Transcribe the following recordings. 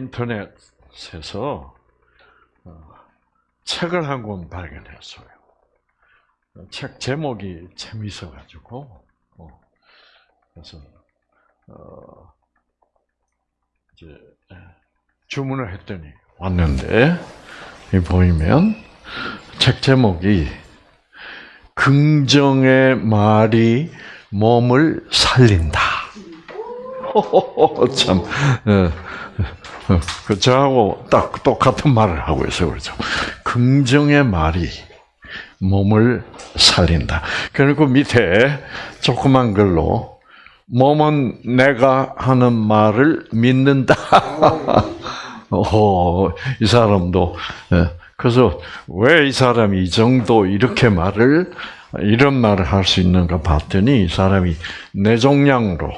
인터넷에서 어, 책을 한 권 발견했어요. 책 제목이 재미있어가지고 어, 그래서 어, 이제 예, 주문을 했더니 왔는데 이 보이면 책 제목이 긍정의 말이 몸을 살린다. 참, 예. 그 저하고 딱 똑같은 말을 하고 있어요, 그렇죠? 긍정의 말이 몸을 살린다. 그리고 밑에 조그만 글로 몸은 내가 하는 말을 믿는다. 오, 이 사람도 예. 그래서 왜 이 사람이 이 정도 이렇게 말을 이런 말을 할 수 있는가 봤더니 이 사람이 뇌종양으로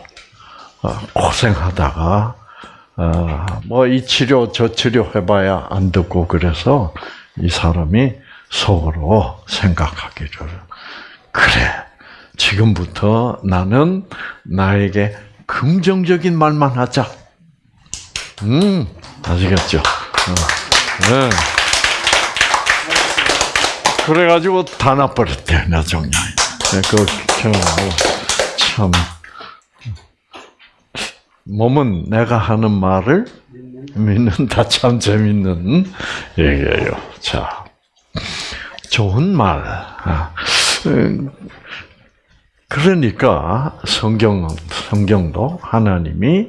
어, 고생하다가 어, 뭐이 치료 저 치료 해봐야 안 듣고 그래서 이 사람이 속으로 생각하기를 그래 지금부터 나는 나에게 긍정적인 말만 하자. 음 아시겠죠? 어, 네. 그래가지고 다 나버렸대 나정양. 네, 그참 참. 몸은 내가 하는 말을 믿는다. 참 재밌는 얘기예요. 자, 좋은 말. 아, 음, 그러니까 성경 성경도 하나님이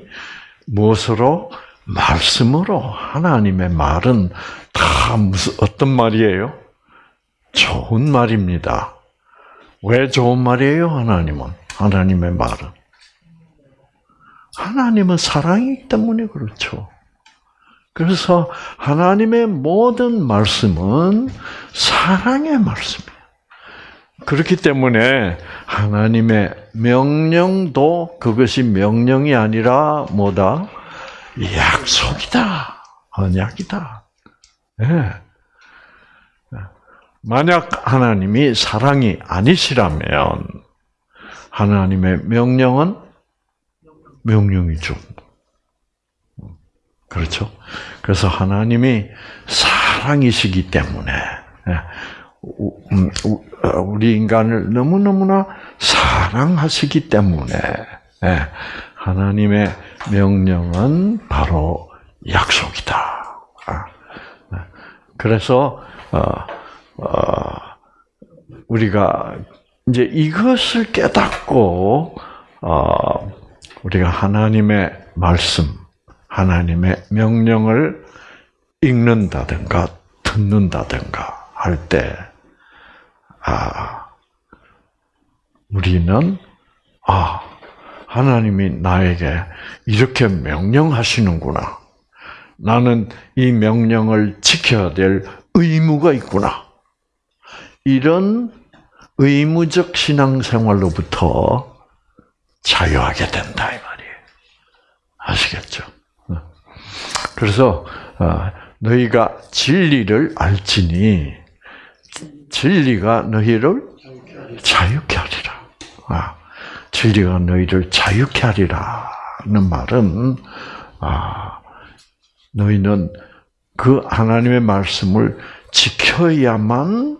무엇으로 말씀으로 하나님의 말은 다 무슨 어떤 말이에요? 좋은 말입니다. 왜 좋은 말이에요, 하나님은? 하나님의 말은. 하나님은 사랑이기 때문에 그렇죠. 그래서 하나님의 모든 말씀은 사랑의 말씀이에요. 그렇기 때문에 하나님의 명령도 그것이 명령이 아니라 뭐다? 약속이다. 언약이다. 네. 만약 하나님이 사랑이 아니시라면 하나님의 명령은 명령이죠. 그렇죠? 그래서 하나님이 사랑이시기 때문에 예, 음, 어, 우리 인간을 너무너무나 사랑하시기 때문에 예, 하나님의 명령은 바로 약속이다. 아, 네. 그래서 어, 우리가 이제 이것을 깨닫고 우리가 하나님의 말씀, 하나님의 명령을 읽는다든가 듣는다든가 할 때, 아, 우리는, 아, 하나님이 나에게 이렇게 명령하시는구나. 나는 이 명령을 지켜야 될 의무가 있구나. 이런 의무적 신앙생활로부터 자유하게 된다 이 말이에요. 아시겠죠? 어. 그래서 어, 너희가 진리를 알지니 진리가 너희를 자유케 하리라. 아, 진리가 너희를 자유케 하리라는 말은 아, 너희는 그 하나님의 말씀을 지켜야만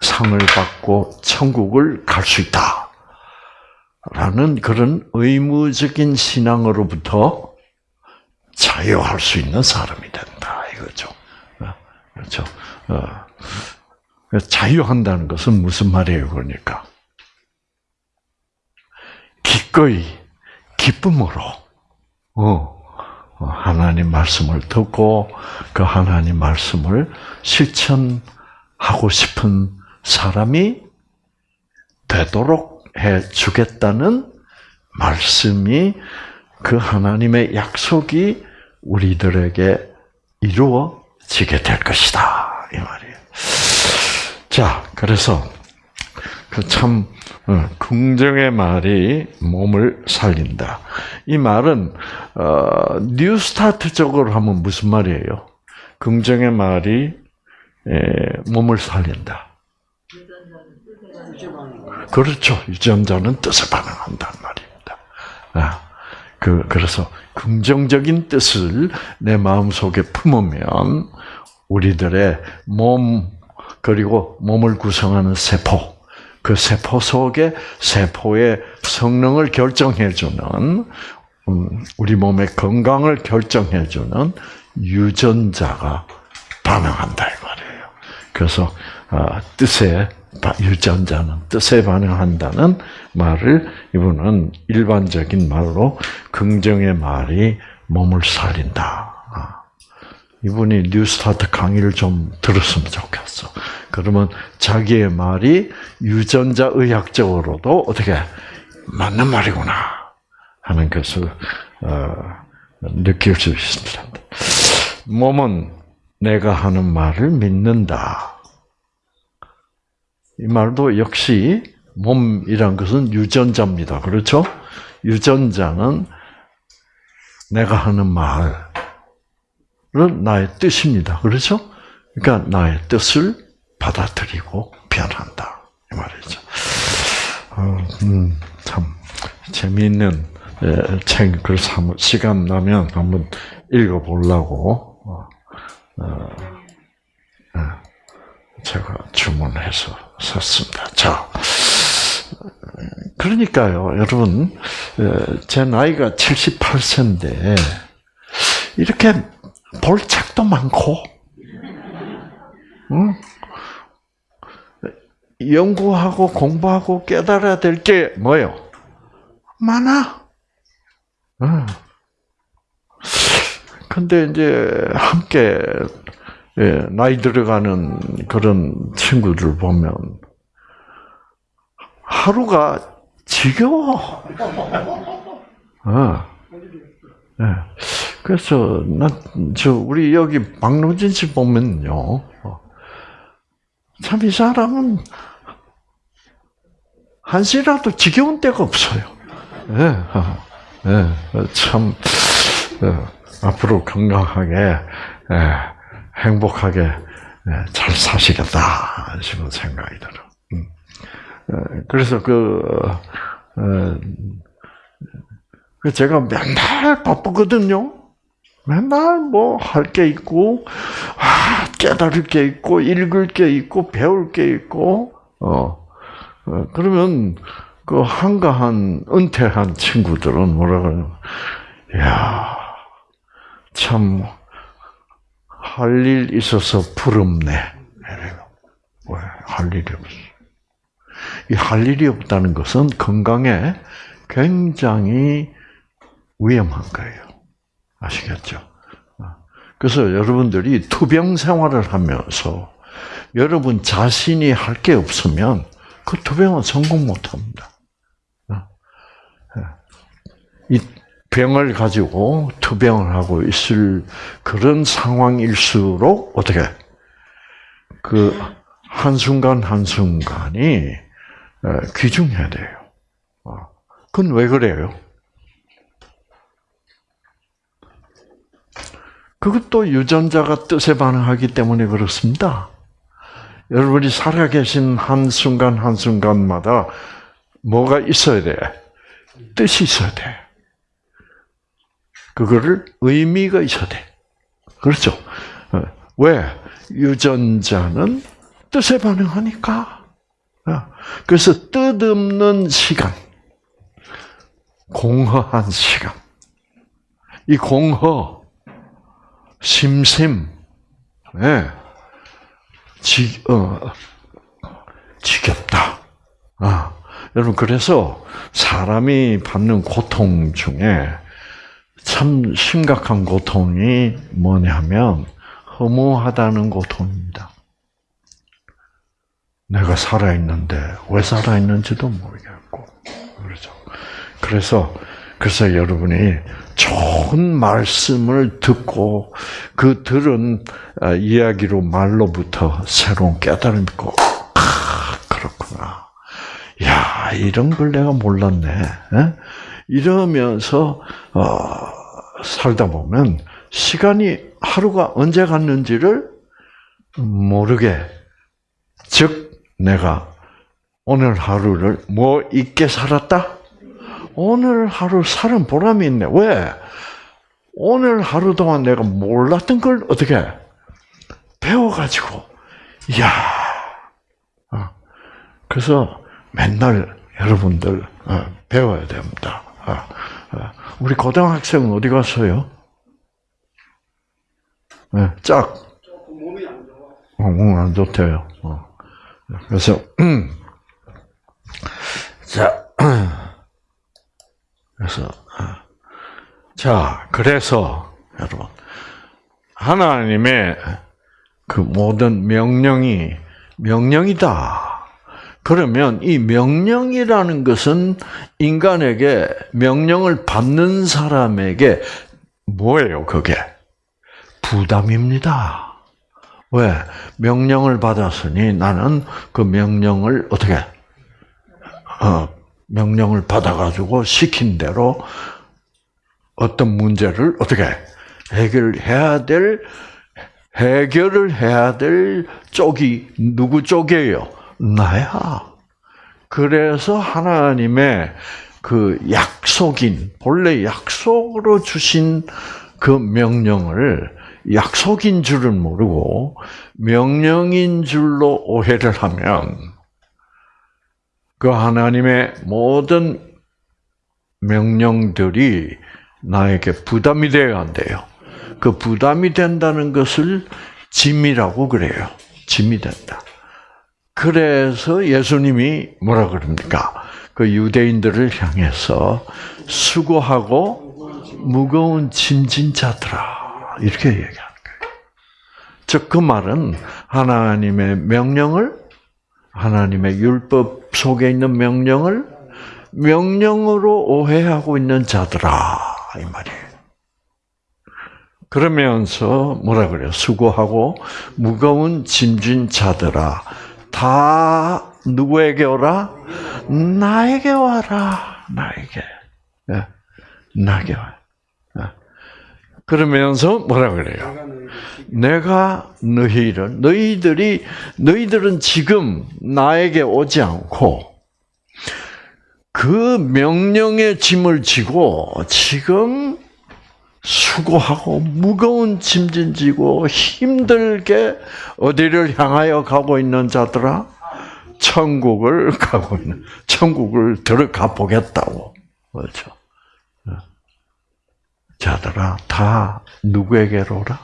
상을 받고 천국을 갈 수 있다. 라는 그런 의무적인 신앙으로부터 자유할 수 있는 사람이 된다 이거죠. 어, 그렇죠. 어. 자유한다는 것은 무슨 말이에요, 그러니까? 기꺼이, 기쁨으로, 어, 하나님 말씀을 듣고 그 하나님 말씀을 실천하고 싶은 사람이 되도록 해 주겠다는 말씀이 그 하나님의 약속이 우리들에게 이루어지게 될 것이다. 이 말이에요. 자, 그래서 그참 어, 긍정의 말이 몸을 살린다. 이 말은 어, 뉴스타트적으로 하면 무슨 말이에요? 긍정의 말이 에, 몸을 살린다. 그렇죠. 유전자는 뜻에 반응한단 말입니다. 아, 그, 그래서 긍정적인 뜻을 내 마음 속에 품으면 우리들의 몸 그리고 몸을 구성하는 세포 그 세포 속에 세포의 성능을 결정해주는 음, 우리 몸의 건강을 결정해주는 유전자가 반응한다 이 말이에요. 그래서 아, 뜻에 유전자는 뜻에 반응한다는 말을 이분은 일반적인 말로 긍정의 말이 몸을 살린다. 아, 이분이 뉴스타트 강의를 좀 들었으면 좋겠어. 그러면 자기의 말이 유전자 의학적으로도 어떻게 맞는 말이구나 하는 것을 어, 느낄 수 있습니다. 몸은 내가 하는 말을 믿는다. 이 말도 역시 몸이란 것은 유전자입니다. 그렇죠? 유전자는 내가 하는 말은 나의 뜻입니다. 그렇죠? 그러니까 나의 뜻을 받아들이고 변한다. 이 말이죠. 어, 음, 참 재미있는 예, 책을 시간 나면 한번 읽어보려고 어, 어, 예, 제가 주문해서 샀습니다. 자, 그러니까요, 여러분, 예, 제 나이가 78세인데 이렇게 볼 책도 많고, 응? 연구하고 공부하고 깨달아야 될 게 뭐예요? 많아. 응. 근데 이제 함께 예, 나이 들어가는 그런 친구들 보면 하루가 지겨워. 어. 네. 그래서 난저 우리 여기 박노진 씨 보면요, 어. 참이 사람은 한시라도 지겨운 때가 없어요. 네. 네. 참 앞으로 건강하게 행복하게 잘 사시겠다 싶은 생각이 들어. 음. 그래서 그, 그 제가 맨날 바쁘거든요. 맨날 뭐 할 게 있고, 아, 깨달을 게 있고, 읽을 게 있고, 배울 게 있고, 어, 어 그러면 그 한가한 은퇴한 친구들은 뭐라 그러냐, 야, 참 할 일 있어서 부럽네. 왜? 할 일이 없어. 이 할 일이 없다는 것은 건강에 굉장히 위험한 거예요. 아시겠죠? 그래서 여러분들이 투병 생활을 하면서 여러분 자신이 할 게 없으면 그 투병은 성공 못 합니다. 이 병을 가지고 투병을 하고 있을 그런 상황일수록 어떻게 그 한순간 한순간이 귀중해야 돼요. 어, 그건 왜 그래요? 그것도 유전자가 뜻에 반응하기 때문에 그렇습니다. 여러분이 살아계신 한순간 한순간마다 뭐가 있어야 돼? 뜻이 있어야 돼. 그거를 의미가 있어야 돼. 그렇죠? 어, 왜? 유전자는 뜻에 반응하니까. 어, 그래서 뜻없는 시간, 공허한 시간. 이 공허, 심심, 네. 지, 어, 지겹다. 아, 여러분, 그래서 사람이 받는 고통 중에 참 심각한 고통이 뭐냐면 허무하다는 고통입니다. 내가 살아있는데 왜 살아있는지도 모르겠고 그렇죠. 그래서 그래서 여러분이 좋은 말씀을 듣고 그 들은 아, 이야기로 말로부터 새로운 깨달음이 있고 아 그렇구나. 야 이런 걸 내가 몰랐네. 이러면서 어, 살다 보면 시간이 하루가 언제 갔는지를 모르게 즉 내가 오늘 하루를 뭐 있게 살았다? 오늘 하루 살은 보람이 있네. 왜? 오늘 하루 동안 내가 몰랐던 걸 어떻게 배워가지고, 이야. 어. 그래서 맨날 여러분들 어, 배워야 됩니다. 어, 우리 고등학생은 어디 갔어요? 네, 짝. 몸이 안 좋아. 어, 몸이 안 좋대요. 어. 그래서, 음. 자, 그래서, 어. 자, 그래서, 여러분, 하나님의 그 모든 명령이 명령이다. 그러면 이 명령이라는 것은 인간에게 명령을 받는 사람에게 뭐예요, 그게? 부담입니다. 왜? 명령을 받았으니 나는 그 명령을 어떻게, 어, 명령을 받아가지고 시킨 대로 어떤 문제를 어떻게 해결해야 될, 해결을 해야 될 쪽이 누구 쪽이에요? 나야. 그래서 하나님의 그 약속인, 본래 약속으로 주신 그 명령을 약속인 줄은 모르고 명령인 줄로 오해를 하면 그 하나님의 모든 명령들이 나에게 부담이 되어야 한대요. 그 부담이 된다는 것을 짐이라고 그래요. 짐이 된다. 그래서 예수님이 뭐라 그럽니까? 그 유대인들을 향해서 수고하고 무거운 짐진 자들아 이렇게 얘기하는 거예요. 즉 그 말은 하나님의 명령을 하나님의 율법 속에 있는 명령을 명령으로 오해하고 있는 자들아 이 말이에요. 그러면서 뭐라 그래요? 수고하고 무거운 짐진 자들아 다 누구에게 오라? 나에게 와라. 나에게. 예. 나에게 와. 예. 그러면서 뭐라 그래요? 내가 너희를 너희들이 너희들은 지금 나에게 오지 않고 그 명령의 짐을 지고 지금 수고하고 무거운 짐진 지고 힘들게 어디를 향하여 가고 있는 자들아 천국을 가고 있는 천국을 들어가 보겠다고 그렇죠. 자들아 다 누구에게로 오라?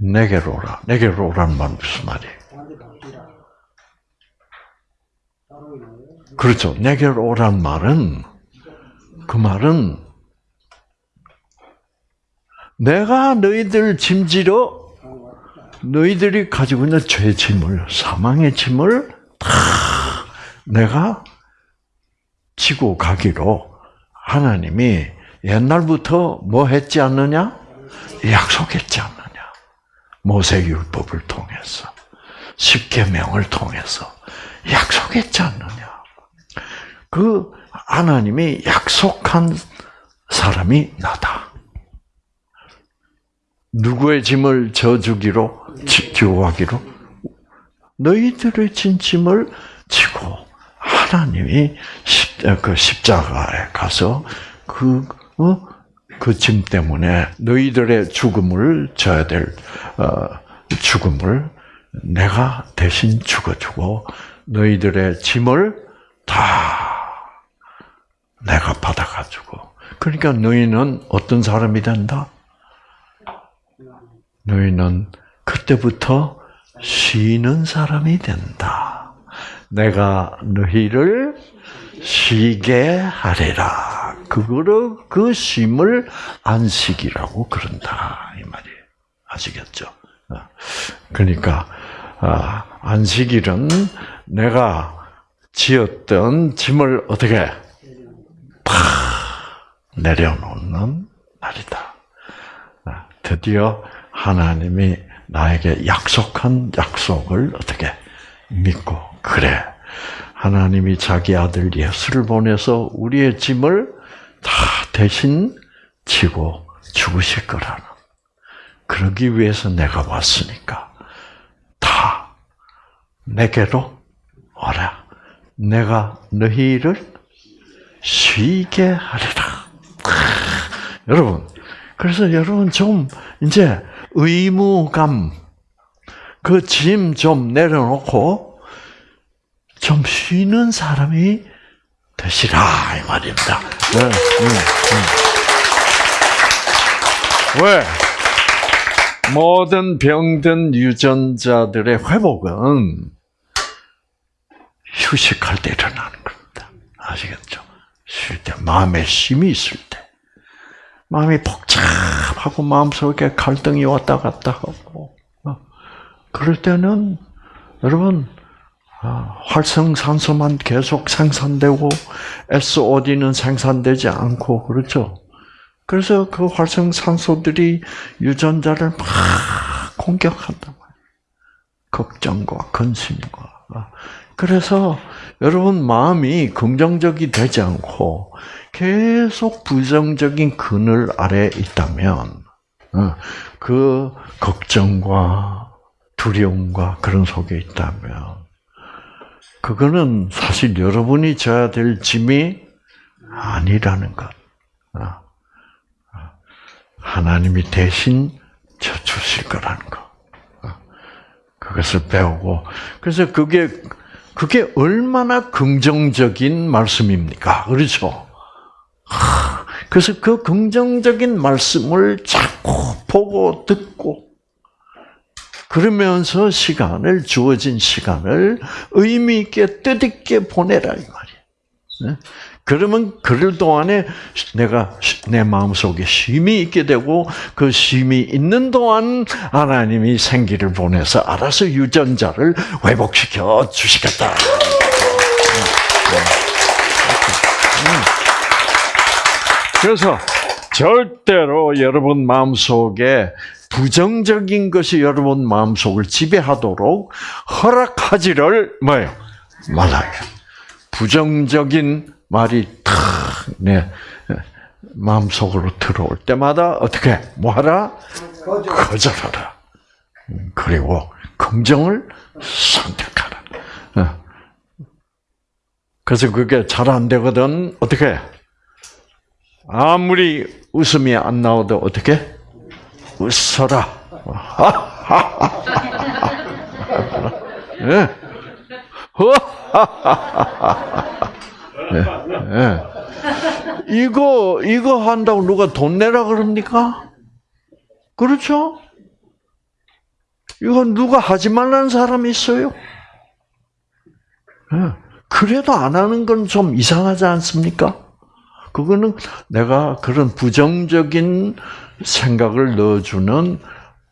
내게로 오라. 내게로 오라는 말 무슨 말이에요? 그렇죠. 내게로 오란 말은 그 말은 내가 너희들 짐지러 너희들이 가지고 있는 죄 짐을 사망의 짐을 다 내가 지고 가기로 하나님이 옛날부터 뭐 했지 않느냐? 약속했지 않느냐? 모세 율법을 통해서 십계명을 통해서 약속했지 않느냐? 그 하나님이 약속한 사람이 나다. 누구의 짐을 져주기로 가기로 너희들의 진 짐을 지고 하나님이 십, 그 십자가에 가서 그, 어? 그짐 때문에 너희들의 죽음을 져야 될, 어, 죽음을 내가 대신 죽어주고 너희들의 짐을 다 내가 받아가지고. 그러니까 너희는 어떤 사람이 된다? 너희는 그때부터 쉬는 사람이 된다. 내가 너희를 쉬게 하리라. 그거를 그 쉼을 안식이라고 그런다 이 말이에요. 아시겠죠? 어. 그러니까 아, 안식일은 내가 지었던 짐을 어떻게 팍 내려놓는 날이다. 아, 드디어 하나님이 나에게 약속한 약속을 어떻게 믿고 그래. 하나님이 자기 아들 예수를 보내서 우리의 짐을 다 대신 지고 죽으실 거라는. 그러기 위해서 내가 왔으니까 다 내게로 와라. 내가 너희를 쉬게 하리라. 여러분. 그래서 여러분 좀 이제 의무감 그 짐 좀 내려놓고 좀 쉬는 사람이 되시라 이 말입니다. 네, 음, 음. 왜? 모든 병든 유전자들의 회복은 휴식할 때 일어나는 겁니다. 아시겠죠? 쉴 때, 마음에 힘이 있을 때. 마음이 복잡하고 마음속에 갈등이 왔다 갔다 하고, 어, 그럴 때는, 여러분, 아, 활성산소만 계속 생산되고, SOD는 생산되지 않고, 그렇죠? 그래서 그 활성산소들이 유전자를 막 공격한단 말이에요. 걱정과 근심과. 그래서 여러분 마음이 긍정적이 되지 않고 계속 부정적인 그늘 아래 있다면 어, 그 걱정과 두려움과 그런 속에 있다면 그거는 사실 여러분이 져야 될 짐이 아니라는 것. 어. 하나님이 대신 져주실 거라는 거. 그것을 배우고 그래서 그게 그게 얼마나 긍정적인 말씀입니까? 그렇죠? 그래서 그 긍정적인 말씀을 자꾸 보고 듣고 그러면서 시간을 주어진 시간을 의미 있게 뜻있게 보내라 이 말이에요. 그러면 그럴 동안에 내가 내 마음속에 쉼이 있게 되고 그 쉼이 있는 동안 하나님이 생기를 보내서 알아서 유전자를 회복시켜 주시겠다. 그래서 절대로 여러분 마음속에 부정적인 것이 여러분 마음속을 지배하도록 허락하지를 뭐요 말아요. 부정적인 말이 탁내 마음속으로 들어올 때마다 어떻게 뭐하라 거절하라. 그리고 긍정을 선택하라. 어. 그래서 그게 잘 안 되거든 어떻게 아무리 웃음이 안 나오도 어떻게 웃어라. 예. 예, 예. 이거 이거 한다고 누가 돈 내라 그럽니까? 그렇죠? 이건 누가 하지 말라는 사람이 있어요? 예. 그래도 안 하는 건 좀 이상하지 않습니까? 그거는 내가 그런 부정적인 생각을 넣어주는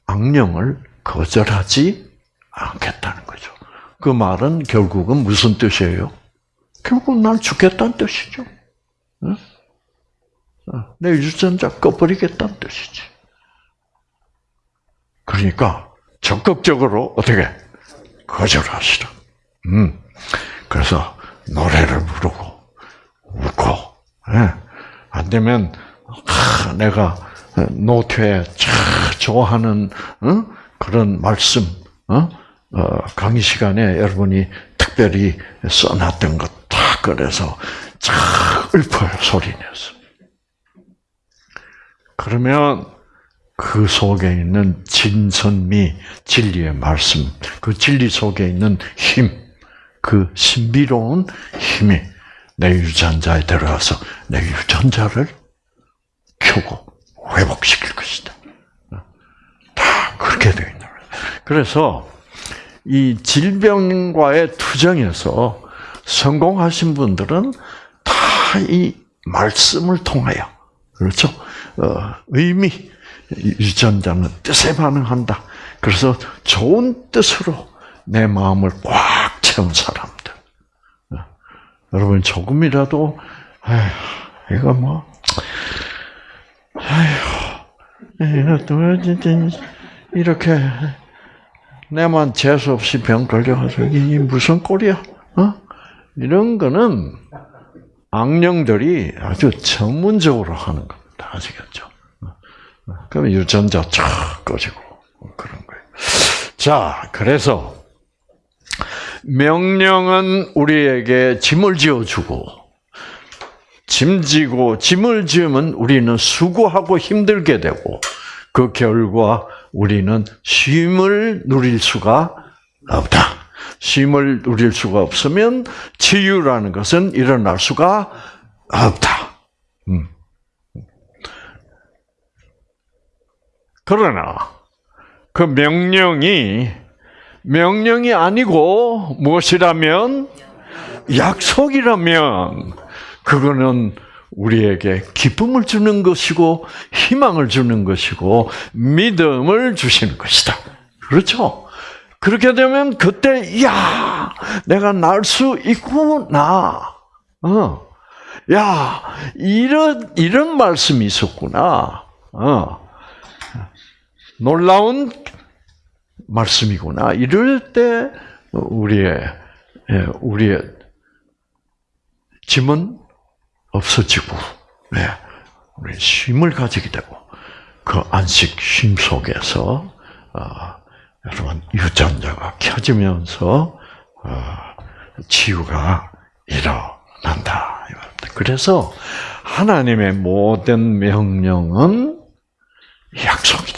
악령을 거절하지 않겠다는 거죠. 그 말은 결국은 무슨 뜻이에요? 결국 난 죽겠다는 뜻이죠. 어, 내 유전자 꺼버리겠다는 뜻이지. 그러니까 적극적으로 어떻게 거절하시라. 음. 그래서 노래를 부르고 웃고 예. 안 되면 아, 내가 노트에 좋아하는 어? 그런 말씀 어? 강의 시간에 여러분이 특별히 써놨던 것다 꺼내서 쫙 읊어요 소리 내서. 그러면 그 속에 있는 진선미 진리의 말씀, 그 진리 속에 있는 힘, 그 신비로운 힘이 내 유전자에 들어가서 내 유전자를 켜고 회복시킬 것이다. 다 그렇게 되어 있는 거예요. 그래서 이 질병과의 투쟁에서 성공하신 분들은 다 이 말씀을 통하여 그렇죠. 어, 의미 유전자는 뜻에 반응한다. 그래서 좋은 뜻으로 내 마음을 꽉 채운 사람들. 어, 여러분 조금이라도 아휴, 이거 뭐 아휴 이렇게 내만 재수 없이 병 걸려가지고 이게 무슨 꼴이야? 어? 이런 거는 악령들이 아주 전문적으로 하는 겁니다. 아시겠죠? 그러면 유전자 쫙 꺼지고 그런 거예요. 자, 그래서 명령은 우리에게 짐을 지어주고 짐지고 짐을 지으면 우리는 수고하고 힘들게 되고 그 결과 우리는 쉼을 누릴 수가 없다. 쉼을 누릴 수가 없으면 치유라는 것은 일어날 수가 없다. 음. 그러나 그 명령이 명령이 아니고 무엇이라면 약속이라면 그거는 우리에게 기쁨을 주는 것이고 희망을 주는 것이고 믿음을 주시는 것이다. 그렇죠? 그렇게 되면 그때 야 내가 날 수 있구나. 어. 야 이런 이런 말씀이 있었구나. 어. 놀라운 말씀이구나. 이럴 때 우리의 예, 우리의 짐은 없어지고, 네, 우리 쉼을 가지게 되고 그 안식 쉼 속에서 어, 여러분 유전자가 켜지면서 어, 치유가 일어난다. 그래서 하나님의 모든 명령은 약속이다.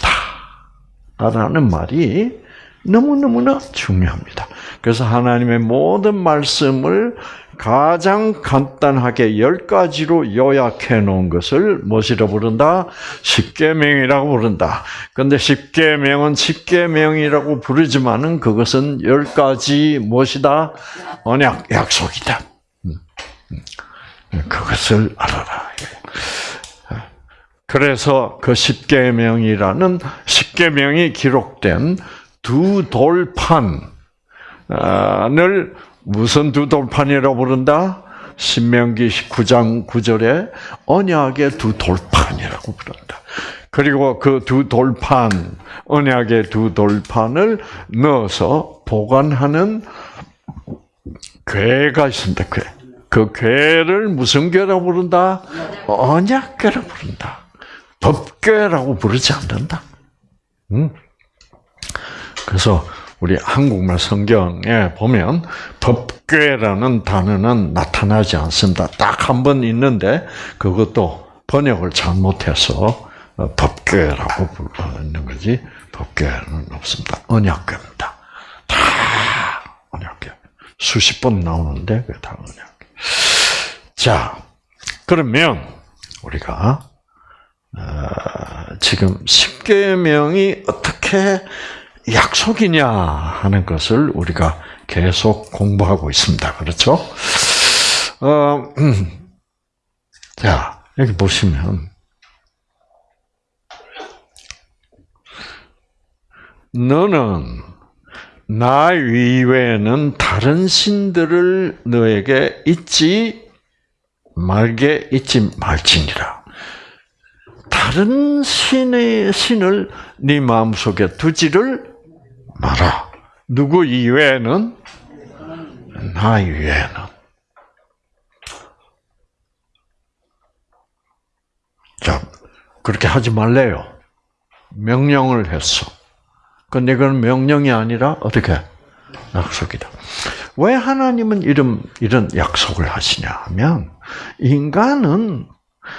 라는 말이 너무너무나 중요합니다. 그래서 하나님의 모든 말씀을 가장 간단하게 열 가지로 요약해 놓은 것을 무엇이라 부른다? 십계명이라고 부른다. 근데 십계명은 십계명이라고 부르지만은 그것은 열 가지 무엇이다? 언약 약속이다. 음, 음. 그것을 알아라. 그래서 그 십계명이라는 십계명이 기록된 두 돌판을 무슨 두 돌판이라고 부른다? 신명기 19장 9절에 언약의 두 돌판이라고 부른다. 그리고 그 두 돌판, 언약의 두 돌판을 넣어서 보관하는 괴가 있습니다. 괴. 그 괴를 무슨 괴라고 부른다? 언약괴라고 부른다. 법궤라고 부르지 않는다. 음. 그래서 우리 한국말 성경에 보면 법궤라는 단어는 나타나지 않습니다. 딱 한 번 있는데 그것도 번역을 잘못해서 어, 법궤라고 부르는 거지 법궤는 없습니다. 언약궤입니다. 다 언약궤. 수십 번 나오는데 그게 다 언약궤. 자, 그러면 우리가 어, 지금 십계명이 어떻게 약속이냐 하는 것을 우리가 계속 공부하고 있습니다. 그렇죠? 어, 음. 자, 여기 보시면, 너는 나 이외에는 다른 신들을 너에게 잊지 말게 잊지 말지니라. 다른 신의 신을 네 마음속에 두지를 마라. 누구 이외에는 나 이외에는 자 그렇게 하지 말래요. 명령을 했어. 근데 그건 명령이 아니라 어떻게 약속이다. 왜 하나님은 이런 이런 약속을 하시냐 하면 인간은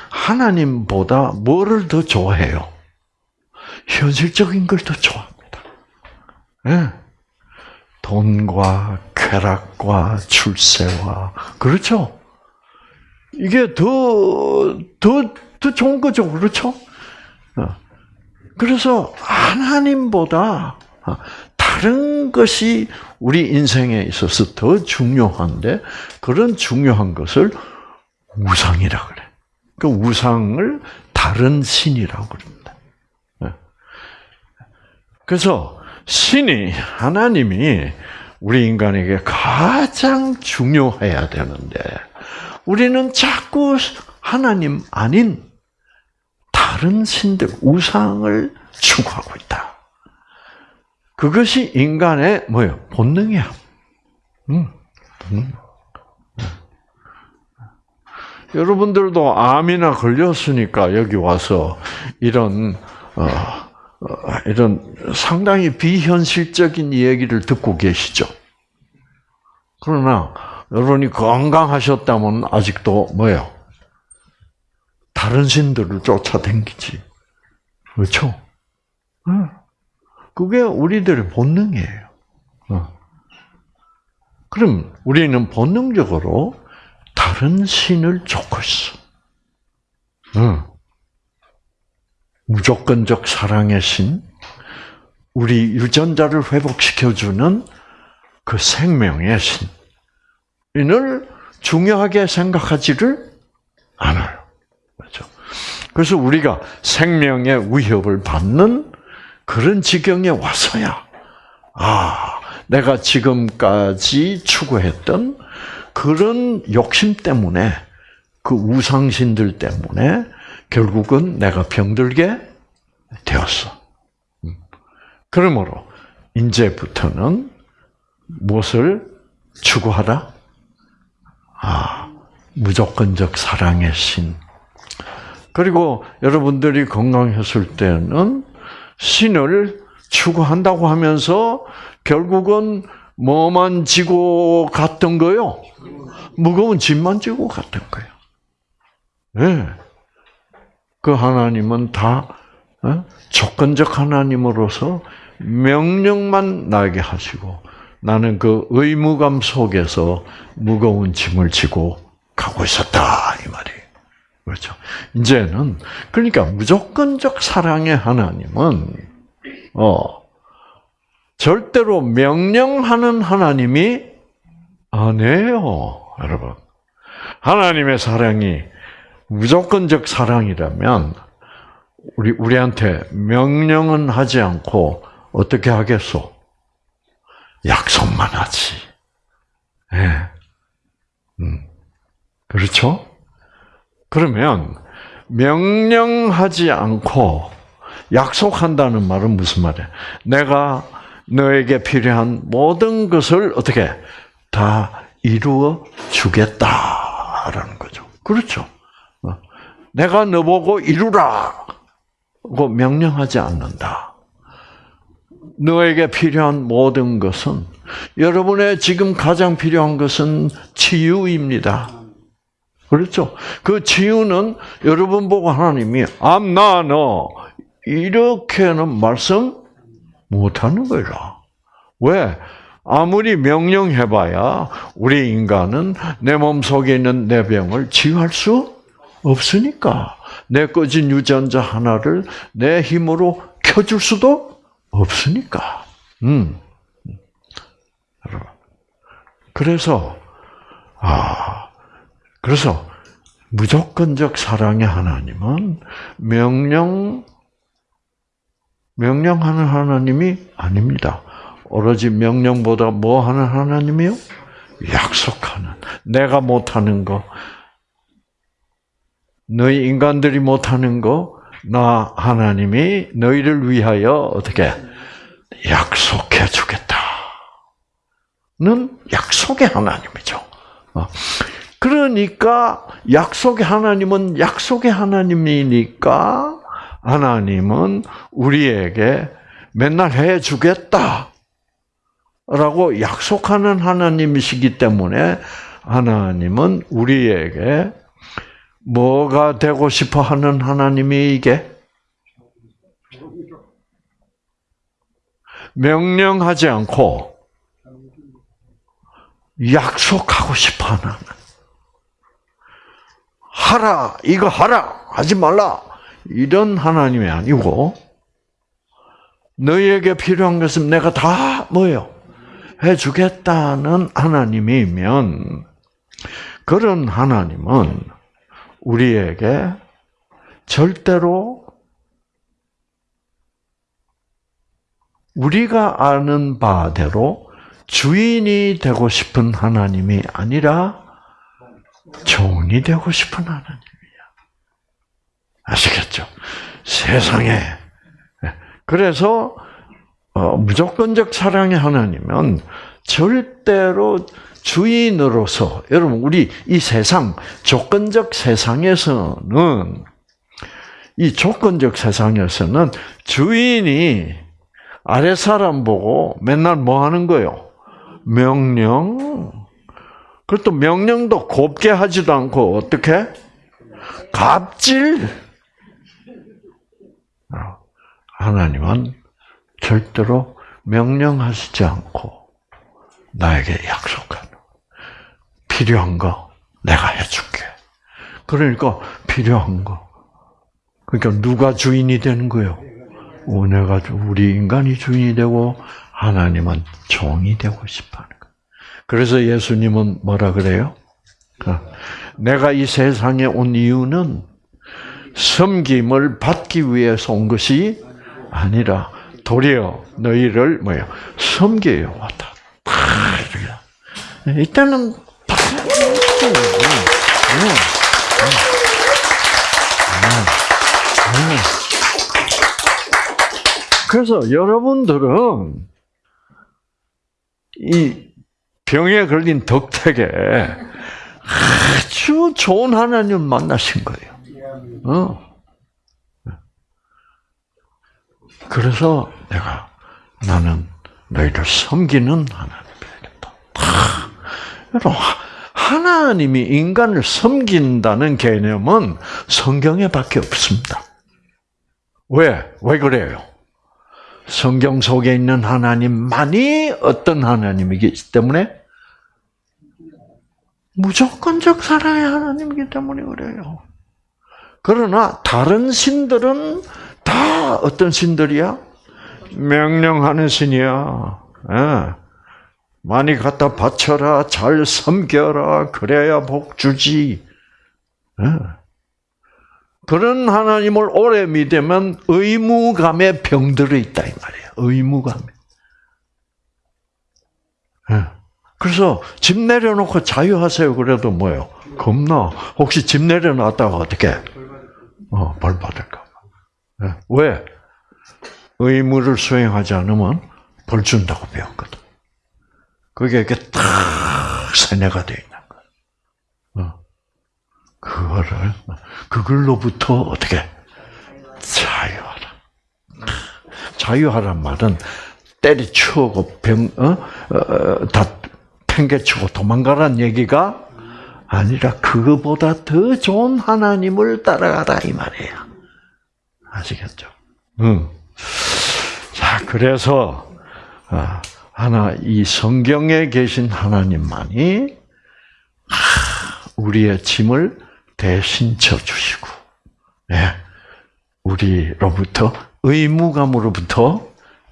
하나님보다 뭐를 더 좋아해요? 현실적인 걸 더 좋아합니다. 네. 돈과 쾌락과 출세와 그렇죠. 이게 더 더 더 좋은 거죠, 그렇죠? 어. 그래서 하나님보다 다른 것이 우리 인생에 있어서 더 중요한데 그런 중요한 것을 우상이라 그래. 그 우상을 다른 신이라고 그럽니다. 네. 그래서 신이 하나님이 우리 인간에게 가장 중요해야 되는데 우리는 자꾸 하나님 아닌 다른 신들 우상을 추구하고 있다. 그것이 인간의 뭐요 본능이야. 음, 본능. 여러분들도 암이나 걸렸으니까 여기 와서 이런 어, 어, 이런 상당히 비현실적인 얘기를 듣고 계시죠. 그러나 여러분이 건강하셨다면 아직도 뭐요? 다른 신들을 쫓아다니지. 그렇죠? 그게 우리들의 본능이에요. 어. 그럼 우리는 본능적으로 다른 신을 쫓고 있어. 무조건적 사랑의 신, 우리 유전자를 회복시켜주는 그 생명의 신을 중요하게 생각하지를 않아요. 그렇죠? 그래서 우리가 생명의 위협을 받는 그런 지경에 와서야, 아, 내가 지금까지 추구했던 그런 욕심 때문에, 그 우상신들 때문에 결국은 내가 병들게 되었어. 음. 그러므로 이제부터는 무엇을 추구하라? 아, 무조건적 사랑의 신. 그리고 여러분들이 건강했을 때는 신을 추구한다고 하면서 결국은 뭐만 지고 갔던 거요? 무거운 짐만 지고 갔던 거예요. 네. 그 하나님은 다 어? 조건적 하나님으로서 명령만 나게 하시고 나는 그 의무감 속에서 무거운 짐을 지고 가고 있었다 이 말이에요. 그렇죠. 이제는 그러니까 무조건적 사랑의 하나님은 어 절대로 명령하는 하나님이 아니에요, 여러분. 하나님의 사랑이 무조건적 사랑이라면 우리 우리한테 명령은 하지 않고 어떻게 하겠소? 약속만 하지. 예. 네. 음. 그렇죠? 그러면 명령하지 않고 약속한다는 말은 무슨 말이야? 내가 너에게 필요한 모든 것을 어떻게 다 이루어 주겠다라는 거죠. 그렇죠? 내가 너보고 이루라고 명령하지 않는다. 너에게 필요한 모든 것은 여러분의 지금 가장 필요한 것은 치유입니다. 그렇죠? 그 치유는 여러분 보고 하나님이 암나 너 이렇게는 말씀 못하는 거라. 왜? 아무리 명령해봐야 우리 인간은 내 몸 속에 있는 내 병을 치유할 수 없으니까 내 꺼진 유전자 하나를 내 힘으로 켜줄 수도 없으니까. 음. 그래서 아 그래서 무조건적 사랑의 하나님은 명령 명령하는 하나님이 아닙니다. 오로지 명령보다 뭐 하는 하나님이요? 약속하는. 내가 못하는 거, 너희 인간들이 못하는 거, 나 하나님이 너희를 위하여 어떻게 약속해 주겠다는 약속의 하나님이죠. 어. 그러니까 약속의 하나님은 약속의 하나님이니까 하나님은 우리에게 맨날 해 주겠다. 라고 약속하는 하나님이시기 때문에 하나님은 우리에게 뭐가 되고 싶어 하는 하나님이 이게? 명령하지 않고 약속하고 싶어 하는. 하라, 이거 하라, 하지 말라. 이런 하나님이 아니고, 너희에게 필요한 것은 내가 다 뭐예요? 해주겠다는 하나님이면, 그런 하나님은 우리에게 절대로 우리가 아는 바대로 주인이 되고 싶은 하나님이 아니라 종이 되고 싶은 하나님이야. 아시겠죠? 세상에. 그래서 어, 무조건적 사랑의 하나님은 절대로 주인으로서 여러분 우리 이 세상 조건적 세상에서는 이 조건적 세상에서는 주인이 아래 사람 보고 맨날 뭐 하는 거요? 명령. 그것도 명령도 곱게 하지도 않고 어떻게? 갑질. 어, 하나님은 절대로 명령하시지 않고 나에게 약속하는 필요한 거 내가 해줄게. 그러니까 필요한 거. 그러니까 누가 주인이 되는 거예요? 내가 우리 인간이 주인이 되고 하나님은 종이 되고 싶어하는 거. 그래서 예수님은 뭐라 그래요? 어, 내가 이 세상에 온 이유는 섬김을 받기 위해서 온 것이 아니라 도리어 너희를 뭐요? 섬겨요. 왔다. 이때는 그래서 여러분들은 이 병에 걸린 덕택에 아주 좋은 하나님을 만나신 거예요. 어. 그래서 내가 나는 너희를 섬기는 하나님 되겠다. 여러분, 하나님이 인간을 섬긴다는 개념은 성경에밖에 없습니다. 왜? 왜 그래요? 성경 속에 있는 하나님만이 어떤 하나님이기 때문에 무조건적 사랑의 하나님이기 때문에 그래요. 그러나 다른 신들은 다 어떤 신들이야? 명령하는 신이야. 예. 많이 갖다 바쳐라, 잘 섬겨라, 그래야 복 주지. 예. 그런 하나님을 오래 믿으면 의무감에 병들어 있다 이 말이에요. 의무감에. 예. 그래서 집 내려놓고 자유하세요. 그래도 뭐요? 겁나. 혹시 집 내려놨다가 어떻게? 어, 벌 받을까? 예. 왜? 의무를 수행하지 않으면 벌 준다고 배웠거든. 그게 이렇게 탁 세뇌가 되어 있는 거야. 어. 그거를, 그걸로부터 어떻게? 자유하라. 자유하란 말은 때리치우고 병, 어? 어, 다 팽개치고 도망가란 얘기가 아니라 그거보다 더 좋은 하나님을 따라가라 이 말이에요. 아시겠죠? 응. 자, 그래서 아, 하나 이 성경에 계신 하나님만이 우리의 짐을 대신 져 주시고, 네, 우리로부터 의무감으로부터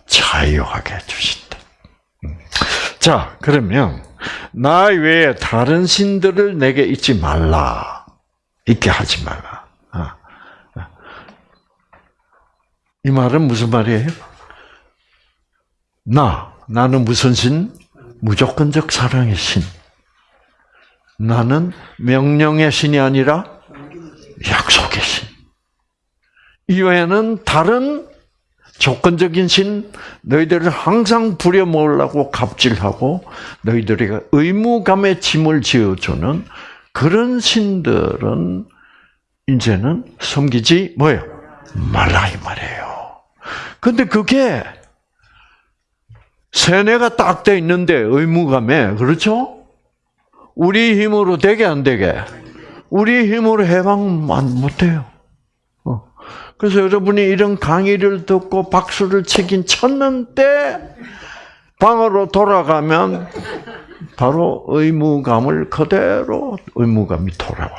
자유하게. 음. 자, 그러면 나 외에 다른 신들을 내게 잊지 말라. 잊게 하지 말라. 아, 아. 이 말은 무슨 말이에요? 나, 나는 무슨 신? 무조건적 사랑의 신. 나는 명령의 신이 아니라 약속의 신. 이외에는 다른 조건적인 신, 너희들을 항상 부려먹으려고 갑질하고 너희들에게 의무감의 짐을 지어주는 그런 신들은 이제는 섬기지 뭐예요? 말라 이 말이에요. 근데 그게 세뇌가 딱 돼 있는데 의무감에 그렇죠? 우리 힘으로 되게 안 되게? 우리 힘으로 해방 못해요. 그래서 여러분이 이런 강의를 듣고 박수를 치긴 쳤는데 방으로 돌아가면 바로 의무감을 그대로 의무감이 돌아와.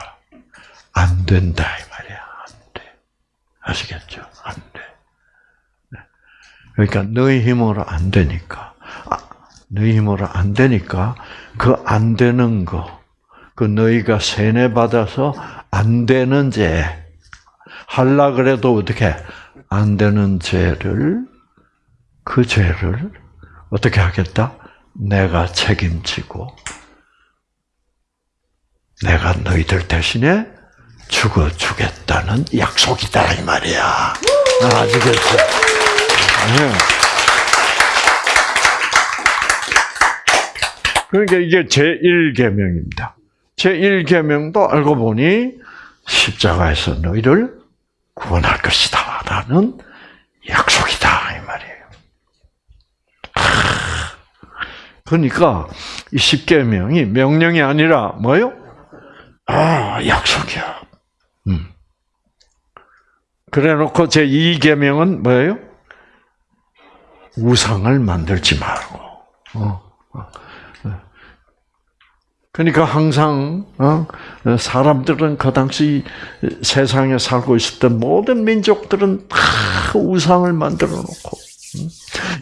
안 된다 이 말이야. 안 돼. 아시겠죠? 안 돼. 네. 그러니까 너희 힘으로 안 되니까. 아, 너희 힘으로 안 되니까 그 안 되는 거, 그 너희가 세뇌 받아서 안 되는 죄, 할라 그래도 어떻게 안 되는 죄를 그 죄를 어떻게 하겠다? 내가 책임지고 내가 너희들 대신에 죽어 주겠다는 약속이다 이 말이야. 아시겠죠? 네. 그러니까 이게 제1계명입니다. 제1계명도 알고 보니 십자가에서 너희를 구원할 것이다. 라는 약속이다. 이 말이에요. 그러니까 이 십계명이 명령이 아니라 뭐요? 아 약속이야. 음. 그래 놓고 제 2계명은 뭐예요? 우상을 만들지 말고. 어, 어. 그러니까 항상 어, 사람들은 그 당시 세상에 살고 있었던 모든 민족들은 다 우상을 만들어 놓고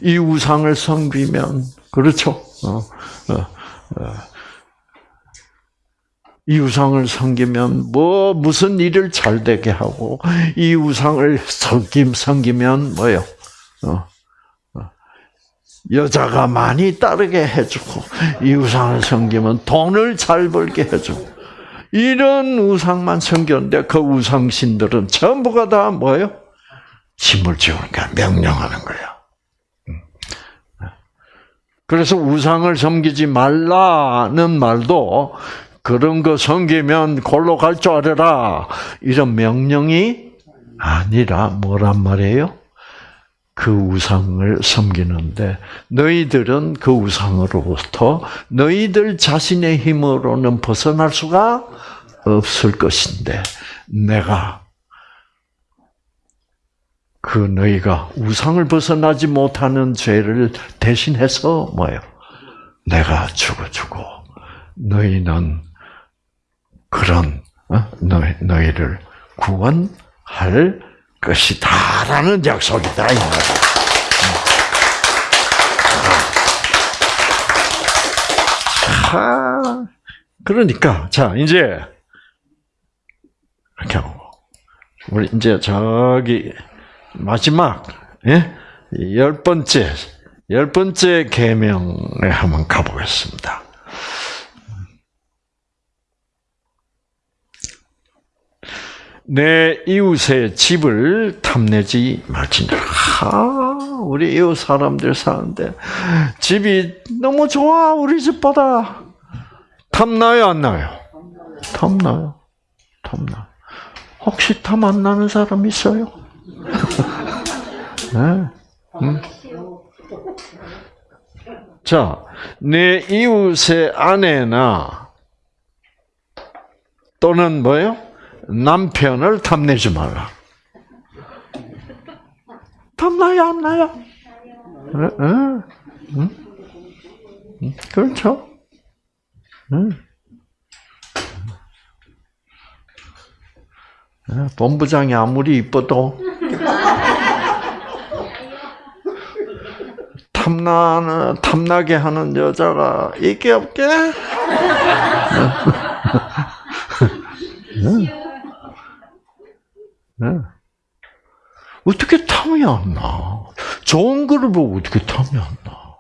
이 우상을 섬기면 그렇죠. 이 우상을 섬기면 뭐 무슨 일을 잘 되게 하고 이 우상을 섬김 섬기면 뭐요? 어, 어, 여자가 많이 따르게 해주고 이 우상을 섬기면 돈을 잘 벌게 해주고 이런 우상만 섬겼는데 그 우상신들은 전부가 다 뭐예요? 짐을 지우니까 명령하는 거야. 그래서 우상을 섬기지 말라는 말도 그런 거 섬기면 골로 갈 줄 알아라. 이런 명령이 아니라 뭐란 말이에요? 그 우상을 섬기는데 너희들은 그 우상으로부터 너희들 자신의 힘으로는 벗어날 수가 없을 것인데 내가 그 너희가 우상을 벗어나지 못하는 죄를 대신해서 뭐예요? 내가 죽어주고 너희는 그런 어? 너희, 너희를 구원할 것이다라는 약속이다 이 말이야. 하, 그러니까 자 이제 이렇게 하고 우리 이제 저기 마지막 예? 열 번째 열 번째 계명에 한번 가보겠습니다. 내 이웃의 집을 탐내지 말지니라. 하, 우리 이웃 사람들 사는데 집이 너무 좋아 우리 집보다 탐나요 안 나요? 탐나요. 탐나. 혹시 탐 안 나는 사람 있어요? 네. 음. 자, 내 이웃의 아내나 또는 뭐요? 남편을 탐내지 말라. 탐나요, 안 나요? 응? 응? 응? 그렇죠? 응. 본부장이 아무리 이뻐도 탐나 탐나게 하는 여자가 있게 없게? 네. 어떻게 탐이 안 나? 좋은 거를 보고 어떻게 탐이 안 나?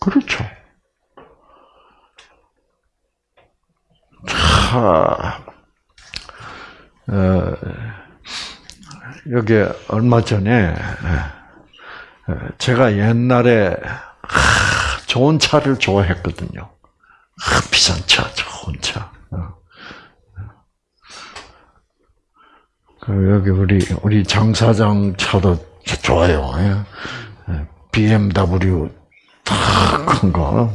그렇죠. 자, 어, 여기 얼마 전에 제가 옛날에 좋은 차를 좋아했거든요. 비싼 차, 좋은 차. 그 여기 우리 우리 장 사장 차도 좋아요. 예. BMW 큰 거.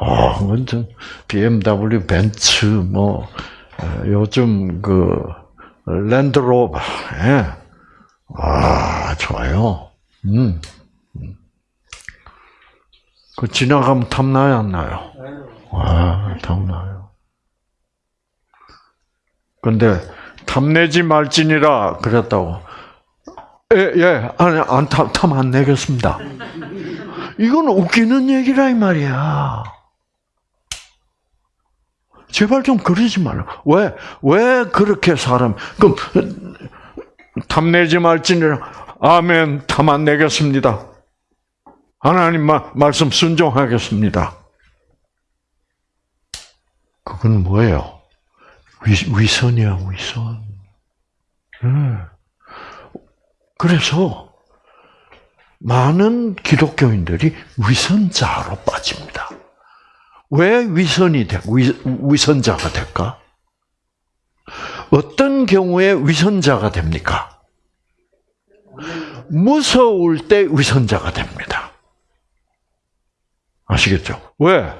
아, 완전 BMW, 벤츠, 뭐 요즘 그 랜드로버, 예. 아 좋아요. 음. 그 지나가면 탐나요, 안 나요? 아, 탐나요. 근데 탐내지 말지니라 그랬다고. 예, 예, 아니, 안, 탐, 탐 안 내겠습니다. 이건 웃기는 얘기라, 이 말이야. 제발 좀 그러지 말라. 왜, 왜 그렇게 사람, 그럼, 탐내지 말지니라, 아멘, 탐 안 내겠습니다. 하나님 마, 말씀 순종하겠습니다. 그건 뭐예요? 위, 선이야 위선. 그래서 많은 기독교인들이 위선자로 빠집니다. 왜 위선이 돼? 위, 위선자가 될까? 어떤 경우에 위선자가 됩니까? 무서울 때 위선자가 됩니다. 아시겠죠? 왜?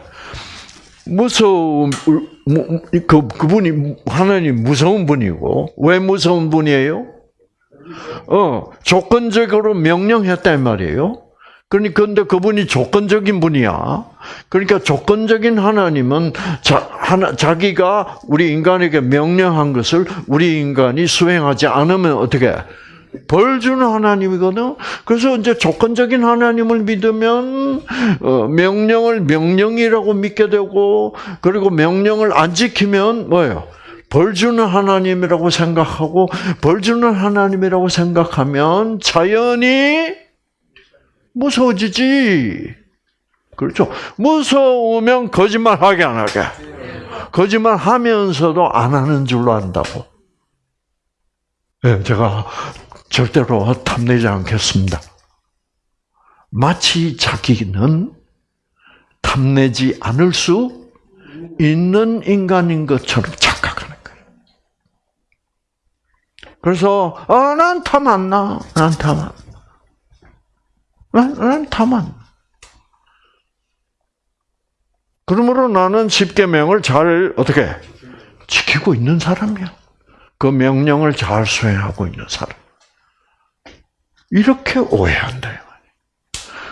무서움, 무- 그, 그분이, 하나님 무서운 분이고, 왜 무서운 분이에요? 어, 조건적으로 명령했단 말이에요. 그러니까 근데 그분이 조건적인 분이야. 그러니까 조건적인 하나님은 자, 하나, 자기가 우리 인간에게 명령한 것을 우리 인간이 수행하지 않으면 어떻게 벌 주는 하나님이거든. 그래서 이제 조건적인 하나님을 믿으면 어, 명령을 명령이라고 믿게 되고 그리고 명령을 안 지키면 뭐예요? 벌 주는 하나님이라고 생각하고 벌 주는 하나님이라고 생각하면 자연히 무서워지지. 그렇죠? 무서우면 거짓말 하게 안 하게. 거짓말 하면서도 안 하는 줄로 안다고. 예, 제가 절대로 탐내지 않겠습니다. 마치 자기는 탐내지 않을 수 있는 인간인 것처럼 착각하는 거예요. 그래서 아, 난탐 안 나. 난 탐 안. 난, 난탐 안. 나. 그러므로 나는 십계명을 잘 어떻게 지키고 있는 사람이야. 그 명령을 잘 수행하고 있는 사람. 이렇게 오해한다.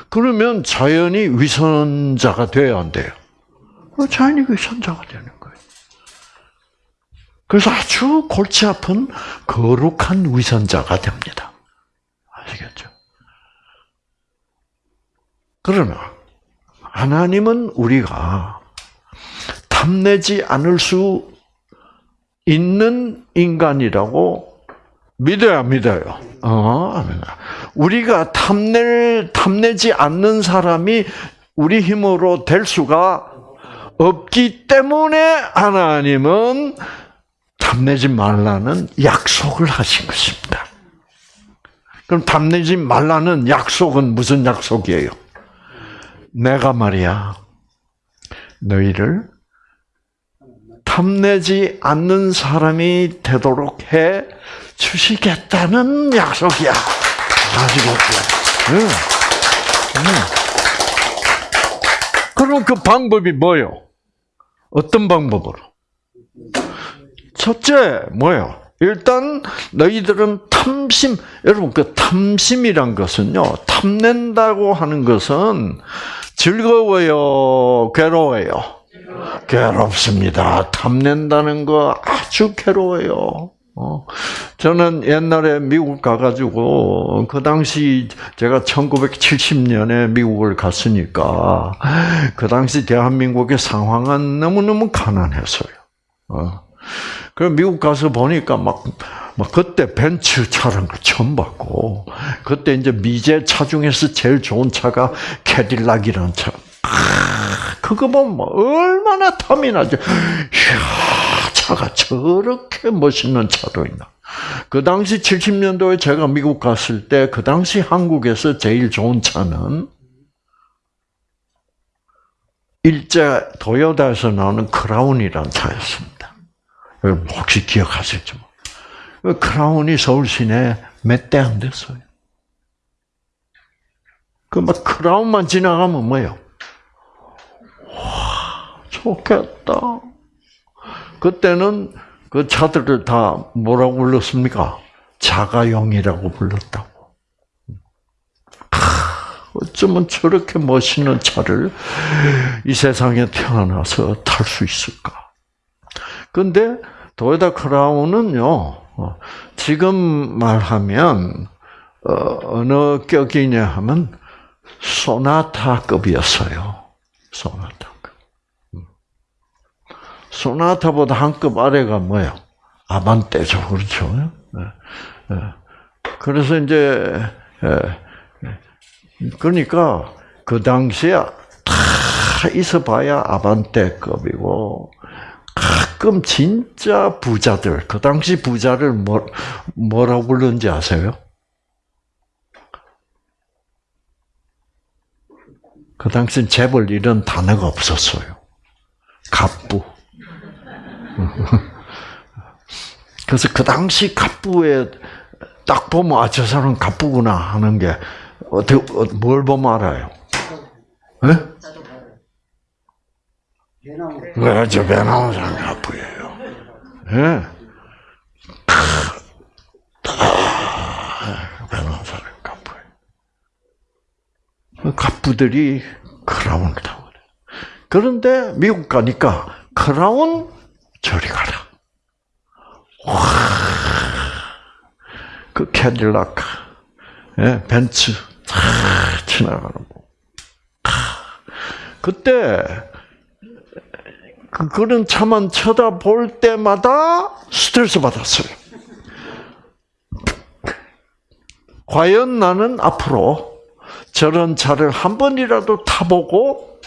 그러면 자연이 위선자가 돼야 안 돼요. 어, 자연이 위선자가 되는 거예요. 그래서 아주 골치 아픈 거룩한 위선자가 됩니다. 아시겠죠? 그러나 하나님은 우리가 탐내지 않을 수 있는 인간이라고 믿어야 믿어요. 어, 우리가 탐낼 탐내지 않는 사람이 우리 힘으로 될 수가 없기 때문에 하나님은 탐내지 말라는 약속을 하신 것입니다. 그럼 탐내지 말라는 약속은 무슨 약속이에요? 내가 말이야, 너희를 탐내지 않는 사람이 되도록 해 주시겠다는 약속이야. 아시겠죠? 응. 응. 그럼 그 방법이 뭐요? 어떤 방법으로? 첫째, 뭐예요? 일단 너희들은 탐심, 여러분 그 탐심이란 것은요, 탐낸다고 하는 것은 즐거워요, 괴로워요. 괴롭습니다. 탐낸다는 거 아주 괴로워요. 어, 저는 옛날에 미국 가가지고, 그 당시 제가 1970년에 미국을 갔으니까, 그 당시 대한민국의 상황은 너무너무 가난했어요. 어. 그럼 미국 가서 보니까 막, 막 그때 벤츠 차라는 걸 처음 봤고, 그때 이제 미제 차 중에서 제일 좋은 차가 캐딜락이라는 차. 그거 보면 뭐 얼마나 탐이 나죠. 이야, 차가 저렇게 멋있는 차도 있나. 그 당시 70년도에 제가 미국 갔을 때, 그 당시 한국에서 제일 좋은 차는 일제 도요다에서 나오는 크라운이라는 차였습니다. 혹시 기억하실지 그 크라운이 서울 시내 몇 대 안 됐어요. 그 막 크라운만 지나가면 뭐예요? 와, 좋겠다. 그때는 그 차들을 다 뭐라고 불렀습니까? 자가용이라고 불렀다고. 어쩌면 저렇게 멋있는 차를 이 세상에 태어나서 탈 수 있을까? 근데 도요타 크라운은요, 지금 말하면 어느 격이냐 하면 소나타급이었어요. 소나타급. 소나타보다 한 급 아래가 뭐예요? 아반떼죠, 그렇죠? 그래서 이제 그러니까 그 당시에 다 있어봐야 아반떼급이고 가끔 진짜 부자들 그 당시 부자를 뭐 뭐라고 불렀는지 아세요? 그 당시엔 재벌 이런 단어가 없었어요. 갑부. 그래서 그 당시 갑부에 딱 보면 아 저 사람 갑부구나 하는 게 어떻게 뭘 보면 알아요? 네? 왜, 저배 나온 사람이 가부예요. 예. 그 가부들이 크라운을 타고. 그런데 미국 가니까 크라운 저리 가라. 와, 그 캐딜락, 예, 벤츠 다 지나가는 거. 그때 그- 그런 차만 쳐다볼 때마다 스트레스 받았어요. 과연 나는 앞으로 저런 차를 한 번이라도 타보고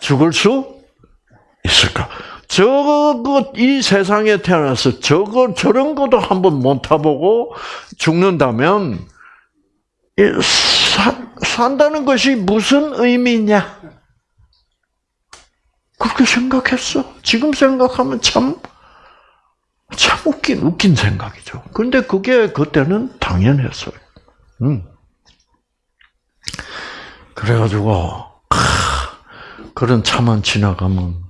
죽을 수 있을까? 저거 이 세상에 태어나서 저거 저런 것도 한번 못 타보고 죽는다면 이 사, 산다는 것이 무슨 의미냐? 그렇게 생각했어. 지금 생각하면 참, 참 웃긴, 웃긴 생각이죠. 근데 그게 그때는 당연했어요. 음. 그래가지고, 크, 그런 차만 지나가면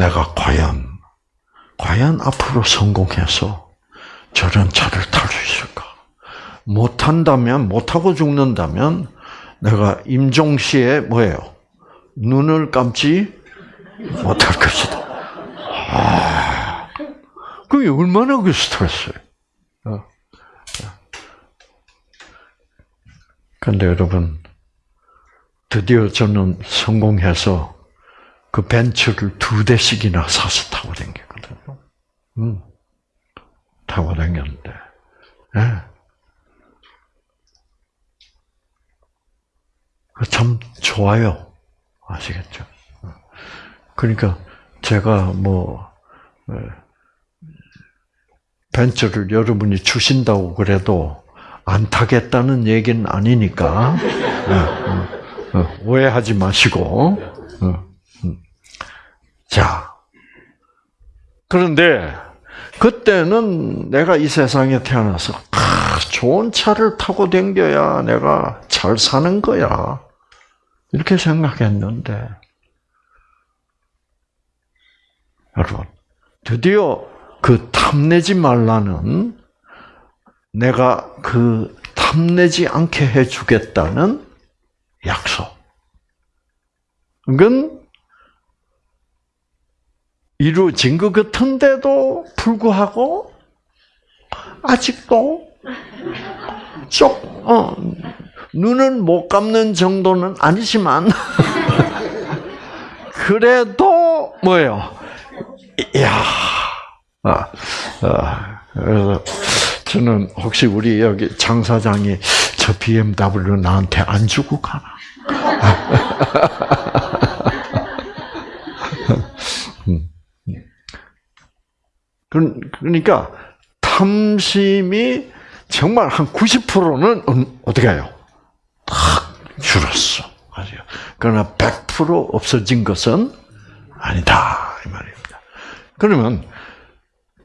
내가 과연, 과연 앞으로 성공해서 저런 차를 탈 수 있을까? 못한다면, 못하고 죽는다면 내가 임종시에 뭐예요? 눈을 감지 못할 것이다. 아, 그게 얼마나 그 스트레스예요. 어. 근데 여러분, 드디어 저는 성공해서 그 벤츠를 두 대씩이나 사서 타고 다녔거든요. 음, 타고 다녔는데, 예. 참 좋아요. 아시겠죠? 그러니까 제가 뭐 에, 벤츠를 여러분이 주신다고 그래도 안 타겠다는 얘기는 아니니까 어, 어, 어, 오해하지 마시고 어, 음. 자 그런데 그때는 내가 이 세상에 태어나서 아, 좋은 차를 타고 댕겨야 내가 잘 사는 거야 이렇게 생각했는데 여러분, 드디어 그 탐내지 말라는 내가 그 탐내지 않게 해주겠다는 약속. 그건 이루어진 것 같은데도 불구하고 아직도 쪽, 어, 눈은 못 감는 정도는 아니지만 그래도 뭐예요? 이야, 아, 아, 그래서 저는 혹시 우리 여기 장 사장이 저 BMW 나한테 안 주고 가나? 그러니까 탐심이 정말 한 90%는 어떻게 해요? 탁 줄었어. 아죠. 그러나 100% 없어진 것은 아니다 이 말입니다. 그러면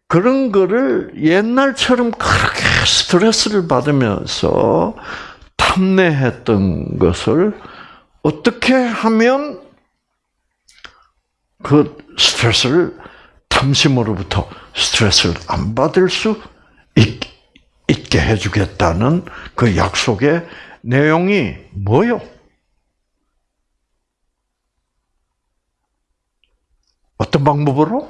그런 거를 옛날처럼 그렇게 스트레스를 받으면서 탐내했던 것을 어떻게 하면 그 스트레스를 탐심으로부터 스트레스를 안 받을 수 있, 있게 해주겠다는 그 약속의 내용이 뭐요? 어떤 방법으로?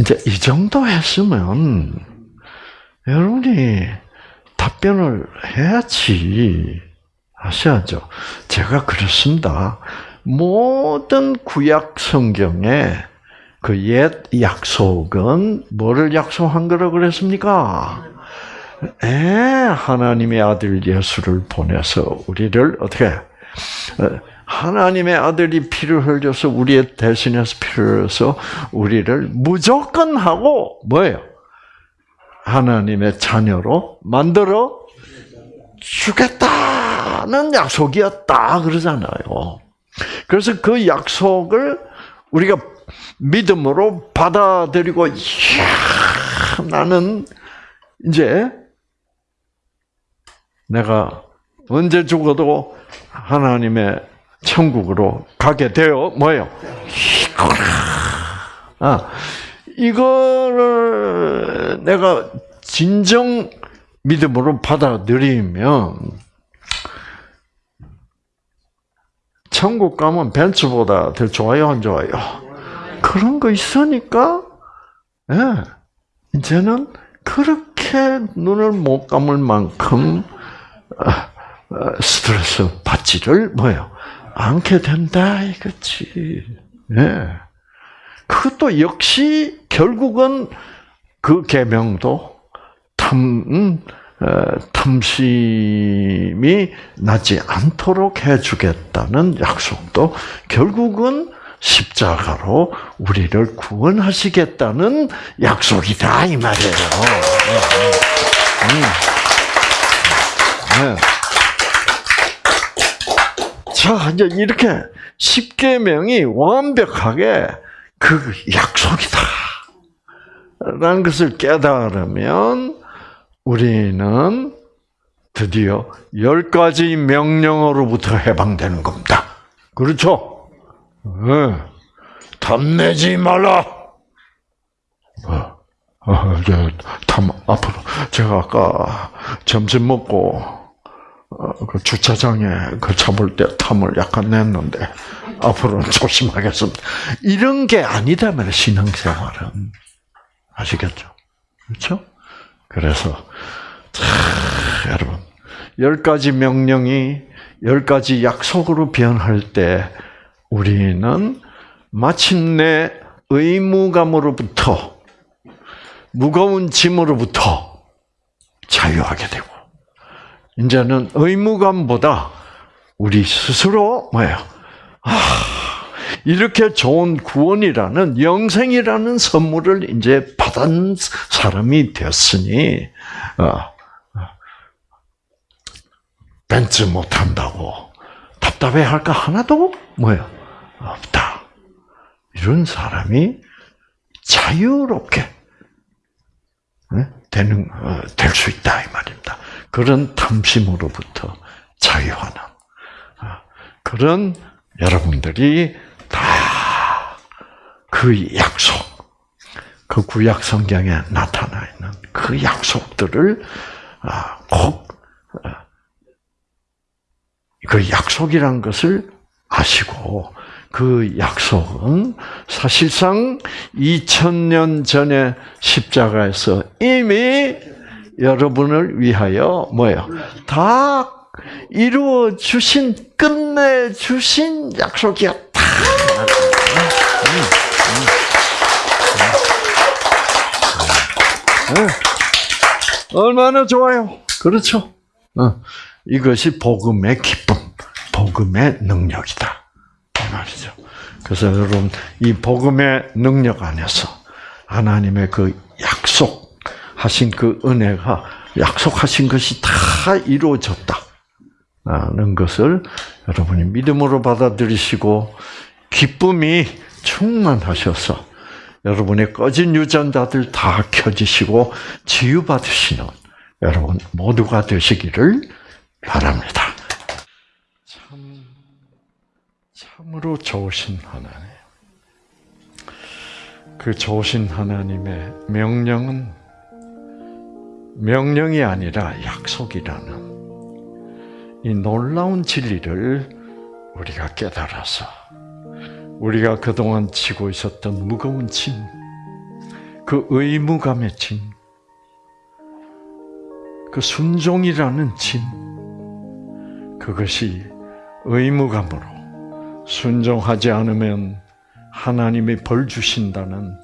이제 이 정도 했으면 여러분이 답변을 해야지 아셔야죠. 제가 그렇습니다. 모든 구약 성경에 그 옛 약속은 뭐를 약속한 거라 그랬습니까? 에, 하나님의 아들 예수를 보내서 우리를 어떻게 어, 하나님의 아들이 피를 흘려서 우리의 대신해서 피를 흘려서 우리를 무조건 하고 뭐예요? 하나님의 자녀로 만들어 주겠다 는 약속이었다 그러잖아요. 그래서 그 약속을 우리가 믿음으로 받아들이고 이야, 나는 이제 내가 언제 죽어도 하나님의 천국으로 가게 되어 뭐요? 아, 이거를 내가 진정 믿음으로 받아들이면 천국 가면 벤츠보다 더 좋아요, 안 좋아요? 그런 거 있으니까, 예, 이제는 그렇게 눈을 못 감을 만큼 어, 어, 스트레스 받지를 뭐요 않게 된다 이거지. 예. 그것도 역시 결국은 그 계명도 탐 음, 어, 탐심이 나지 않도록 해주겠다는 약속도 결국은 십자가로 우리를 구원하시겠다는 약속이다 이 말이에요. 음. 네. 자 이제 이렇게 십계명이 완벽하게 그 약속이다. 라는 것을 깨달으면 우리는 드디어 열 가지 명령으로부터 해방되는 겁니다. 그렇죠? 네. 탐내지 말라. 어, 어, 저, 탐, 앞으로. 제가 아까 점심 먹고, 어, 그 주차장에 그 차 볼 때 탐을 약간 냈는데, 앞으로는 조심하겠습니다. 이런 게 아니다면 신앙생활은. 아시겠죠? 그렇죠? 그래서, 자, 여러분. 열 가지 명령이 열 가지 약속으로 변할 때 우리는 마침내 의무감으로부터 무거운 짐으로부터 자유하게 되고 이제는 의무감보다 우리 스스로 뭐예요? 아, 이렇게 좋은 구원이라는 영생이라는 선물을 이제 받은 사람이 되었으니 어, 벤츠 못 한다고 답답해 할까 하나도 뭐야 없다. 이런 사람이 자유롭게 되는 될 수 있다 이 말입니다. 그런 탐심으로부터 자유하는 그런 여러분들이 다 그 약속, 그 구약 성경에 나타나 있는 그 약속들을 꼭 그 약속이란 것을 아시고 그 약속은 사실상 2000년 전에 십자가에서 이미 여러분을 위하여 뭐예요? 다 이루어 주신 끝내 주신 약속이었다. 얼마나 좋아요. 그렇죠? 이것이 복음의 기쁨, 복음의 능력이다. 이 말이죠. 그래서 여러분, 이 복음의 능력 안에서 하나님의 그 약속하신 그 은혜가 약속하신 것이 다 이루어졌다 는 것을 여러분이 믿음으로 받아들이시고 기쁨이 충만하셔서 여러분의 꺼진 유전자들 다 켜지시고 치유받으시는 여러분 모두가 되시기를 바랍니다. 참, 참으로 좋으신 하나님. 그 좋으신 하나님의 명령은 명령이 아니라 약속이라는 이 놀라운 진리를 우리가 깨달아서 우리가 그동안 지고 있었던 무거운 짐, 그 의무감의 짐, 그 순종이라는 짐, 그것이 의무감으로 순종하지 않으면 하나님이 벌 주신다는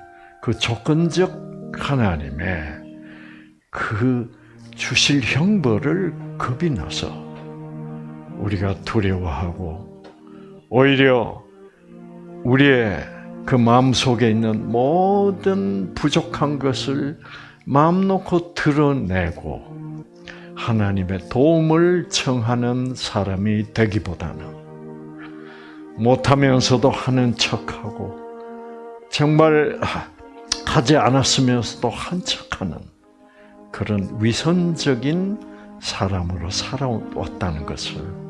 그 조건적 하나님의 그 주실 형벌을 겁이 나서 우리가 두려워하고 오히려 우리의 그 마음 속에 있는 모든 부족한 것을 마음 놓고 드러내고 하나님의 도움을 청하는 사람이 되기보다는 못하면서도 하는 척하고 정말 하지 않았으면서도 한 척하는 그런 위선적인 사람으로 살아왔다는 것을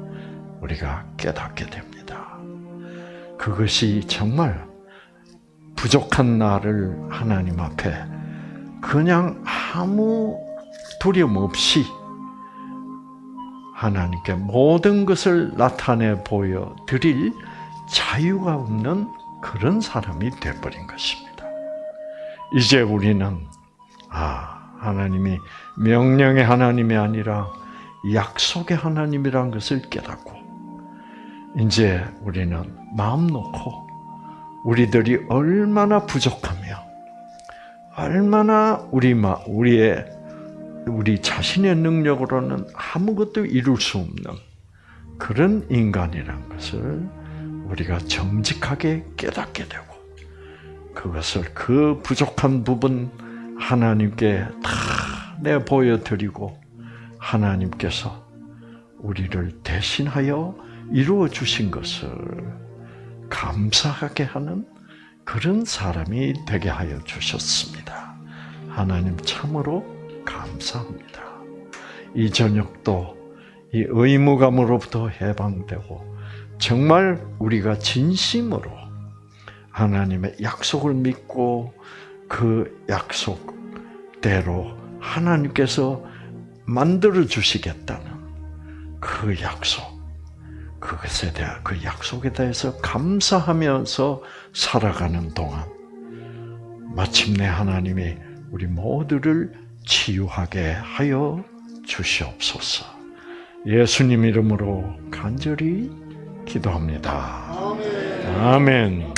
우리가 깨닫게 됩니다. 그것이 정말 부족한 나를 하나님 앞에 그냥 아무 두려움 없이 하나님께 모든 것을 나타내 보여 드릴 자유가 없는 그런 사람이 되어버린 것입니다. 이제 우리는 아 하나님이 명령의 하나님이 아니라 약속의 하나님이란 것을 깨닫고 이제 우리는 마음 놓고 우리들이 얼마나 부족하며 얼마나 우리 마 우리의 우리 자신의 능력으로는 아무것도 이룰 수 없는 그런 인간이란 것을 우리가 정직하게 깨닫게 되고 그것을 그 부족한 부분 하나님께 다 내 보여드리고 하나님께서 우리를 대신하여 이루어 주신 것을 감사하게 하는 그런 사람이 되게 하여 주셨습니다. 하나님 참으로 감사합니다. 이 저녁도 이 의무감으로부터 해방되고 정말 우리가 진심으로 하나님의 약속을 믿고 그 약속대로 하나님께서 만들어 주시겠다는 그 약속, 그것에 대한 그 약속에 대해서 감사하면서 살아가는 동안 마침내 하나님이 우리 모두를 치유하게 하여 주시옵소서. 예수님 이름으로 간절히 기도합니다. 아멘.